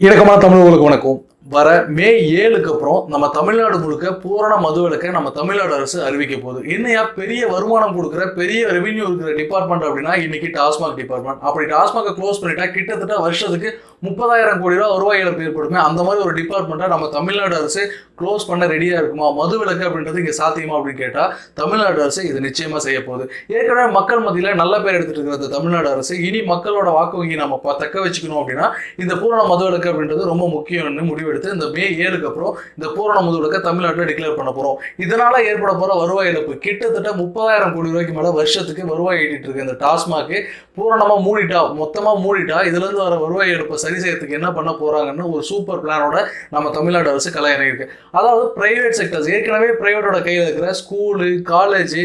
இணக்கமான தமிழர்களுக்கு வணக்கம். வர மே ஏழுக்கு அப்புறம் நம்ம தமிழ்நாடு முழுக்க பூரண மதுவிலக்கை நம்ம தமிழ்நாடு அரசு அறிவிக்க போகுது. என்னையா பெரிய வருமானம் கொடுக்குற பெரிய ரெவென்யூ இருக்கிற டிபார்ட்மெண்ட் அப்படின்னா இன்னைக்கு டாஸ்மாக் டிபார்ட்மெண்ட் அப்படி டாஸ்மாக க்ளோஸ் பண்ணிட்டா கிட்டத்தட்ட வருஷத்துக்கு முப்பதாயிரம் கோடி ரூபா வருவாய் இழப்பு ஏற்படுமே அந்த மாதிரி ஒரு டிபார்ட்மெண்ட்டை நம்ம தமிழ்நாடு அரசு க்ளோஸ் பண்ண ரெடியாக இருக்குமா? மது விலக்கு அப்படின்றது இங்கே சாத்தியமா அப்படின்னு கேட்டால் தமிழ்நாடு அரசு இது நிச்சயமாக செய்ய போகுது. ஏற்கனவே மக்கள் மத்தியில் நல்ல பேர் எடுத்துட்டு இருக்கிற இந்த தமிழ்நாடு அரசு. இனி மக்களோட வாக்கு வங்கி நம்ம ப- தக்க வச்சுக்கணும் அப்படின்னா இந்த பூரண மது விலக்கு அப்படின்றது ரொம்ப முக்கியம்னு முடிவெடுத்து இந்த மே ஏழுக்கு அப்புறம் இந்த பூரண மது விலக்கை தமிழ்நாட்டில் டிக்ளேர் பண்ண போகிறோம் இதனால் ஏற்பட போகிற வருவாய் இழப்பு. கிட்டத்தட்ட முப்பதாயிரம் கோடி ரூபாய்க்கு மேலே வருஷத்துக்கு வருவாய் ஈட்டிட்டு இருக்கு. இந்த டாஸ்மாக் பூரணமாக மூடிட்டா மொத்தமாக மூடிட்டா இதுலேருந்து வர வருவாய் இழப்பை சரி செய்யறதுக்கு என்ன பண்ண போறாங்கன்னு ஒரு சூப்பர் பிளானோட நம்ம தமிழ்நாடு அரசு கலை இறங்கியிருக்கு அதாவது பிரைவேட் செக்டர்ஸ் ஏற்கனவே பிரைவேட்டோட கையில் இருக்கிற ஸ்கூலு காலேஜ்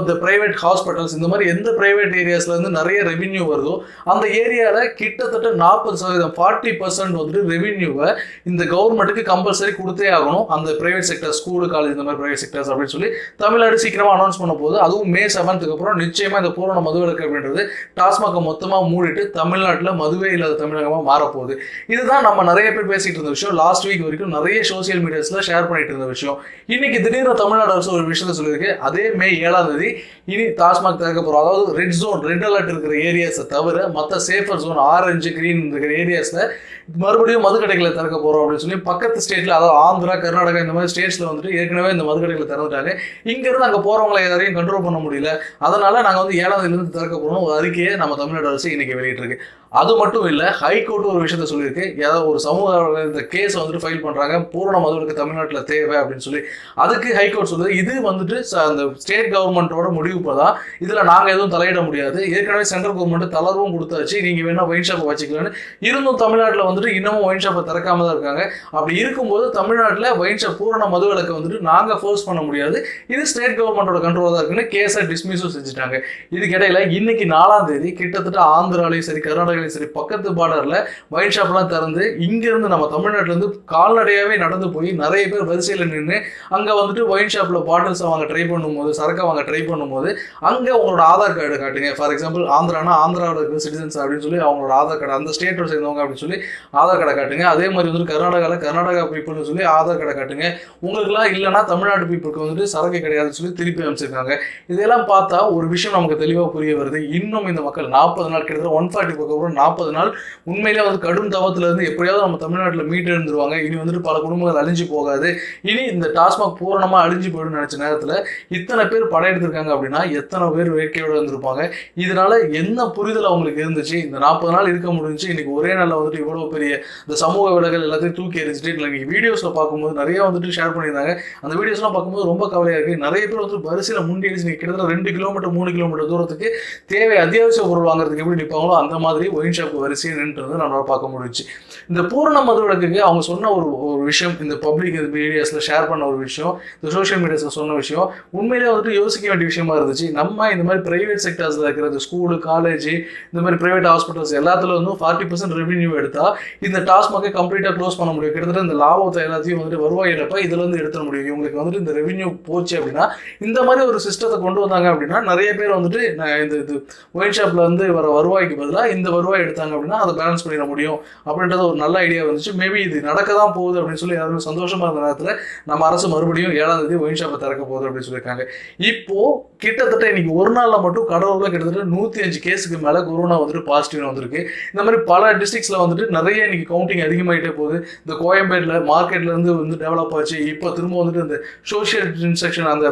இந்த பிரைவேட் ஹாஸ்பிட்டல்ஸ் இந்த மாதிரி எந்த பிரைவேட் ஏரியாஸ்ல இருந்து நிறைய ரெவின்யூ வருதோ அந்த ஏரியாவில் கிட்டத்தட்ட நாற்பது சதவீதம் ஃபார்ட்டி பர்சன்ட் வந்துட்டு ரெவின்யூவை இந்த கவர்மெண்ட்டுக்கு கம்பல்சரி கொடுத்தே ஆகணும். அந்த பிரைவேட் செக்டர் ஸ்கூலு காலேஜ் இந்த மாதிரி பிரைவேட் செக்டர்ஸ் அப்படின்னு சொல்லி தமிழ்நாடு சீக்கிரமா அனௌன்ஸ் பண்ண போது அதுவும் மே செவன்த்துக்கு அப்புறம் நிச்சயமா இந்த பூரண மதுவிலக்கு அப்படின்றது டாஸ்மாக மொத்தமா மூடிட்டு தமிழ்நாட்டில் மதுவே இல்லாத தமிழகமா மாறப்போகுது இதுதான் நம்ம நிறைய பேர் பேசிட்டு இருந்த விஷயம். லாஸ்ட் வீக் வரைக்கும் நிறைய சோசியல் மீடியாஸ்ல ஷேர் பண்ணிட்டு இருந்த விஷயம். இன்னைக்கு திடீர்னு தமிழ்நாடு அரசு ஒரு விஷயத்த சொல்லியிருக்கு. அதே மே ஏழாம் தேதி இனி டாஸ்மாக் திறக்க போறோம். அதாவது ரெட் ஜோன் ரெட் அலர்ட் இருக்கிற ஏரியாஸை தவிர மற்ற சேஃபர் ஜோன் ஆரஞ்சு கிரீன் இருக்கிற ஏரியாஸ்ல மறுபடியும் மதுக்கடைகளை திறக்க போறோம் அப்படின்னு சொல்லி பக்கத்து ஸ்டேட்ல அதாவது ஆந்திரா கர்நாடகா இந்த மாதிரி ஸ்டேட்ஸ்ல வந்துட்டு ஏற்கனவே இந்த மதுக்கடைகளை திறந்துட்டாங்க. இங்க இருந்து அங்க யாரையும் கண்ட்ரோல் பண்ண முடியல. அதனால நாங்க வந்து ஏழாம் தேதியில இருந்து திறக்க போறோம் ஒரு அறிக்கையை நம்ம தமிழ்நாடு அரசு இன்னைக்கு வெளியிட்டிருக்கு. அது மட்டும் இல்லை ஹைகோர்ட் ஒரு விஷயத்த சொல்லியிருக்கு. ஏதாவது ஒரு சமூக இந்த கேஸ் வந்துட்டு ஃபைல் பண்ணுறாங்க பூரண மதுவிலக்கு தமிழ்நாட்டில் தேவை அப்படின்னு சொல்லி. அதுக்கு ஹைகோர்ட் சொல்லுது. இது வந்துட்டு ச- அந்த ஸ்டேட் கவர்மெண்ட்டோட முடிவு தான் இதில் நாங்கள் எதுவும் தலையிட முடியாது. ஏற்கனவே சென்ட்ரல் கவர்மெண்ட் தளர்வும் கொடுத்தாச்சு. நீங்கள் வேணால் ஒயின் ஷாப்பை வச்சுக்கலான்னு இருந்தும் தமிழ்நாட்டில் வந்துட்டு இன்னமும் ஒயின் ஷாப்பை திறக்காம தான் இருக்காங்க. அப்படி இருக்கும்போது தமிழ்நாட்டில் ஒயின் ஷாப் பூரண மதுவிலக்கை வந்துட்டு நாங்கள் ஃபோர்ஸ் பண்ண முடியாது. இது ஸ்டேட் கவர்மெண்டோட கண்ட்ரோல் தான் இருக்குன்னு கேஸை டிஸ்மிஸும் செஞ்சுட்டாங்க. இதுக்கிடையில் இன்னைக்கு நாலாம் தேதி கிட்டத்தட்ட ஆந்திராலையும் சரி கர்நாடகாலையும் சரி பக்கத்து பார்டரில் ஒயின் ஷாப்லாம் திறந்து இங்கேருந்து நம்ம தமிழ்நாட்டிலேருந்து கால்நடையாகவே நடந்து போய் நிறைய பேர் வரிசையில் நின்று அங்கே வந்துட்டு ஒயின் ஷாப்பில் பாட்டில்ஸை வாங்க ட்ரை பண்ணும்போது சரக்கை வாங்க ட்ரை பண்ணும்போது அங்கே உங்களோட ஆதார் கார்டு காட்டுங்க. ஃபார் எக்ஸாம்பிள் ஆந்திரானா ஆந்திராவில் இருக்கிற சிட்டிசன்ஸ் அப்படின்னு சொல்லி அவங்களோட ஆதார் கார்டு அந்த ஸ்டேட்டில் சேர்ந்தவங்க அப்படின்னு சொல்லி ஆதார் கார்டை காட்டுங்க. அதே மாதிரி வந்துட்டு கர்நாடகாவில் கர்நாடகா பீப்புள்னு சொல்லி ஆதார் கார்டை காட்டுங்க. உங்களுக்குலாம் இல்லைனா தமிழ்நாட்டு பீப்புளுக்கு வந்துட்டு சரக்கு கிடையாதுன்னு சொல்லி திருப்பி அமைச்சிருக்காங்க இதெல்லாம் பார்த்தா ஒரு விஷயம் நமக்கு தெளிவாக புரிய வருது. இன்னும் இந்த மக்கள் நாற்பது நாள் கிட்டத்தட்ட ஒன் ஃபார்ட்டி நாற்பது நாள். உண்மையிலே வந்து கடும் தவத்துல இருந்து எப்படியாவது நம்ம தமிழ்நாட்டில் மீட்டு எழுந்துருவாங்க இனி வந்துட்டு பல குடும்பங்கள் அழிஞ்சு போகாது. இனி இந்த டாஸ்மாக் பூரணமாக அழிஞ்சு போயிடும் நினச்ச நேரத்தில் இத்தனை பேர் படையெடுத்திருக்காங்க அப்படின்னா எத்தனை பேர் வேட்கையோடு இருந்திருப்பாங்க. இதனால என்ன புரிதல் அவங்களுக்கு இருந்துச்சு? இந்த நாற்பது நாள் இருக்க முடிஞ்சுச்சு. இன்னைக்கு ஒரே நாளில் வந்துட்டு இவ்வளோ பெரிய இந்த சமூக விலகல் எல்லாத்தையும் தூக்கி எரிஞ்சிட்டு இன்னைக்கு வீடியோஸில் பார்க்கும்போது நிறைய வந்துட்டு ஷேர் பண்ணியிருந்தாங்க. அந்த வீடியோஸ்லாம் பார்க்கும்போது ரொம்ப கவலையாக இருக்குது நிறைய பேர் வந்துட்டு வரிசையில் முண்டி அடிச்சு கிட்டத்தட்ட ரெண்டு கிலோமீட்டர் மூணு கிலோமீட்டர் தூரத்துக்கு தேவை அத்தியாவசிய பொருள் வாங்குறதுக்கு எப்படி நிற்பாங்களோ அந்த மாதிரி ஒயின் ஷாப் வரிசையை நின்று நம்மளால பார்க்க முடிஞ்சு இந்த பூரண மதுவிலக்குக்கு அவங்க சொன்ன ஒரு ஒரு விஷயம் இந்த பப்ளிக் மீடியாஸில் ஷேர் பண்ண ஒரு விஷயம் இந்த சோஷியல் மீடியாஸில் சொன்ன விஷயம் உண்மையிலே வந்துட்டு யோசிக்க வேண்டிய விஷயமா இருந்துச்சு. நம்ம இந்த மாதிரி பிரைவேட் செக்டர்ஸில் இருக்கிற இந்த ஸ்கூலு காலேஜ் இந்த மாதிரி பிரைவேட் ஹாஸ்பிட்டல்ஸ் எல்லாத்துல வந்து ஃபார்ட்டி பர்சன்ட் ரெவன்யூ எடுத்தால் இந்த டாஸ்மாகை கம்ப்ளீட்டாக க்ளோஸ் பண்ண முடியும். கிட்டத்தட்ட இந்த லாபத்தை எல்லாத்தையும் வந்துட்டு வருவாய் இழப்ப இதுலேருந்து எடுத்துட முடியும். இவங்களுக்கு வந்துட்டு இந்த ரெவன்யூ போச்சு அப்படின்னா இந்த மாதிரி ஒரு சிஸ்டத்தை கொண்டு வந்தாங்க அப்படின்னா நிறைய பேர் வந்துட்டு நான் இந்த இது ஒயின் ஷாப்பில் வந்து வர வருவாய்க்கு பதிலாக இந்த ரூபாய் எடுத்தாங்க அப்படின்னா அதை பேலன்ஸ் பண்ணிட முடியும். அப்படின்றது ஒரு நல்ல ஐடியா வந்துச்சு. மேபி இது நடக்க தான் போகுது அப்படின்னு சொல்லி யாருமே சந்தோஷமா இருந்த நேரத்தில் நம்ம அரசு மறுபடியும் ஏழாம் தேதி ஒயின் ஷாப்பை திறக்க போகுது அப்படின்னு சொல்லியிருக்காங்க. இப்போ கிட்டத்தட்ட இன்னைக்கு ஒரு நாளில் மட்டும் கடலூர்ல கிட்டத்தட்ட நூற்றி அஞ்சு கேஸுக்கு மேலே கொரோனா வந்துட்டு பாசிட்டிவ் வந்திருக்கு. இந்த மாதிரி பல டிஸ்ட்ரிக்ஸில் வந்துட்டு நிறைய இன்னைக்கு கவுண்டிங் அதிகமாயிட்டே போகுது. இந்த கோயம்பேட்டில் மார்க்கெட்லேருந்து வந்து டெவலப் ஆச்சு. இப்போ திரும்ப வந்துட்டு இந்த சோஷியல் இன்ஸ்ட்ரக்ஷன் அந்த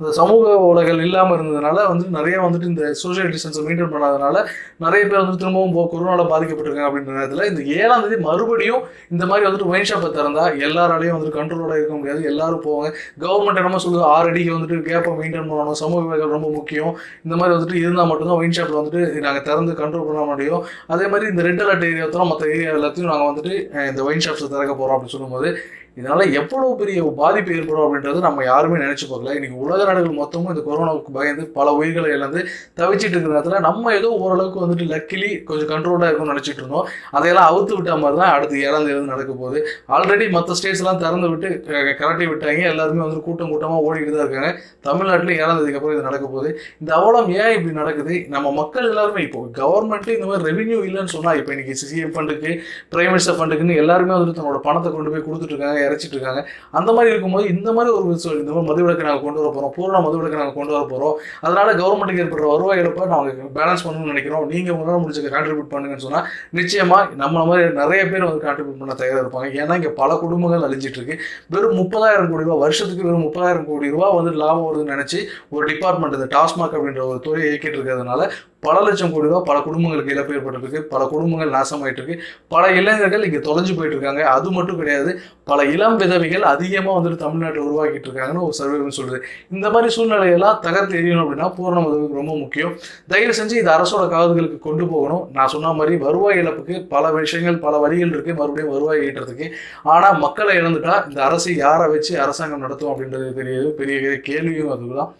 அந்த சமூக உலகங்கள் இல்லாமல் இருந்ததுனால வந்து நிறைய வந்துட்டு இந்த சோஷியல் டிஸ்டன்ஸை மெயின்டைன் பண்ணாதனால நிறைய பேர் வந்து திரும்பவும் போ கொரோனால பாதிக்கப்பட்டிருக்காங்க அப்படின்ற நேரத்தில் இந்த ஏழாம் தேதி மறுபடியும் இந்த மாதிரி வந்துட்டு ஒயின் ஷாப்பை திறந்தா எல்லாராலையும் வந்துட்டு கண்ட்ரோலோட இருக்க முடியாது. எல்லாரும் போவாங்க. கவர்மெண்ட் என்னமோ சொல்லுது ஆறு அடிக்கு வந்துட்டு கேப்பை மெயின்டைன் பண்ணணும். சமூக விலகல் ரொம்ப முக்கியம். இந்த மாதிரி வந்துட்டு இருந்தால் மட்டும்தான் ஒயின் ஷாப்பில் வந்துட்டு நாங்கள் திறந்து கண்ட்ரோல் பண்ண முடியும். அதே மாதிரி இந்த ரெட் அலர்ட் ஏரியா மற்ற ஏரியா எல்லாத்தையும் நாங்கள் வந்துட்டு இந்த ஒயின் ஷாப்ஸை திறக்க போகிறோம் அப்படின்னு சொல்லும்போது இதனால் எவ்வளோ பெரிய பாதிப்பு ஏற்படும் அப்படின்றது நம்ம யாருமே நினச்சி பார்க்கல. இன்றைக்கி உலக நாடுகள் மொத்தமும் இந்த கொரோனாவுக்கு பயந்து பல உயிர்களை இழந்து தவிச்சிட்டு இருக்கிற நேரத்தில் நம்ம ஏதோ ஓரளவுக்கு வந்துட்டு லக்கிலி கொஞ்சம் கண்ட்ரோலாக இருக்கும்னு நினச்சிட்டு இருந்தோம். அதையெல்லாம் அவுத்து விட்ட மாதிரி தான் அடுத்து ஏழாம் தேதி நடக்க போகுது. ஆல்ரெடி மற்ற ஸ்டேட்ஸ்லாம் திறந்து விட்டு க- கரட்டி விட்டாங்க. எல்லாருமே வந்து கூட்டம் கூட்டமாக ஓடிக்கிட்டு தான் இருக்காங்க. தமிழ்நாட்டில் ஏழாம் தேதிக்கு அப்புறம் இது நடக்க போகுது. இந்த அவலம் ஏன் இப்படி நடக்குது? நம்ம மக்கள் எல்லாருமே இப்போ கவர்மெண்ட்டு இந்த மாதிரி ரெவென்யூ இல்லைன்னு சொன்னால் இப்போ இன்னைக்கு சிசிஎஃப் ஃபண்டுக்கு பிரைம் மினிஸ்டர் ஃபண்டுக்குன்னு எல்லாருமே வந்துட்டு தன்னோட பணத்தை கொண்டு போய் கொடுத்துட்டு இருக்காங்க இறைச்சிட்டு இருக்காங்க அந்த மாதிரி இருக்கும்போது இந்த மாதிரி ஒரு இந்த மாதிரி மதுவிலக்கை நாங்கள் கொண்டு வர போறோம். பூரண மதுவிலக்கை நாங்கள் கொண்டு வர போறோம். அதனால கவர்மெண்ட்டுக்கு ஏற்படுற வருவாய் இழப்பை நாங்கள் பேலன்ஸ் பண்ணணும்னு நினைக்கிறோம். நீங்க உங்களால் முடிஞ்ச கான்ட்ரிபியூட் பண்ணுங்கன்னு சொன்னால் நிச்சயமா நம்ம மாதிரி நிறைய பேர் வந்து கான்ட்ரிபியூட் பண்ண தயாராக இருப்பாங்க. ஏன்னா இங்கே பல குடும்பங்கள் அழிஞ்சிட்டு இருக்கு வெறும் முப்பதாயிரம் கோடி ரூபா வருஷத்துக்கு வெறும் முப்பதாயிரம் கோடி ரூபா வந்து லாபம் வருதுன்னு நினச்சி ஒரு டிபார்ட்மெண்ட் இந்த டாஸ்மாக் அப்படின்ற ஒரு துறையை இயக்கிட்டு இருக்கிறதுனால பல லட்சம் கோடி ரூபா பல குடும்பங்களுக்கு இழப்பு ஏற்பட்டிருக்கு பல குடும்பங்கள் நாசமாயிட்டு இருக்கு பல இளைஞர்கள் இங்க தொலைஞ்சு போயிட்டு இருக்காங்க அது மட்டும் கிடையாது. பல இளம் விதவைகள் அதிகமாக வந்துட்டு தமிழ்நாட்டில் உருவாக்கிட்டு இருக்காங்கன்னு ஒரு சர்வே சொல்லுது. இந்த மாதிரி சூழ்நிலையெல்லாம் தகர்த்து எரியணும் அப்படின்னா பூரண மதுவுக்கு ரொம்ப முக்கியம். தயவு செஞ்சு இது அரசோட காதுகளுக்கு கொண்டு போகணும். நான் சொன்ன மாதிரி வருவாய் இழப்புக்கு பல விஷயங்கள் பல வழிகள் இருக்கு. மறுபடியும் வருவாய் ஈட்டுறதுக்கு. ஆனால் மக்களை இழந்துட்டா இந்த அரசு யாரை வச்சு அரசாங்கம் நடத்தும் அப்படின்றது தெரியாது பெரிய கேள்வியும் அதுதான்.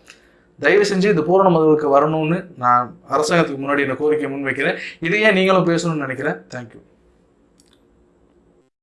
தயவு செஞ்சு இந்த பூரண மதுவுக்கு வரணும்னு நான் அரசாங்கத்துக்கு முன்னாடி என்ன கோரிக்கை முன்வைக்கிறேன். இதையே நீங்களும் பேசணும்னு நினைக்கிறேன். தேங்க்யூ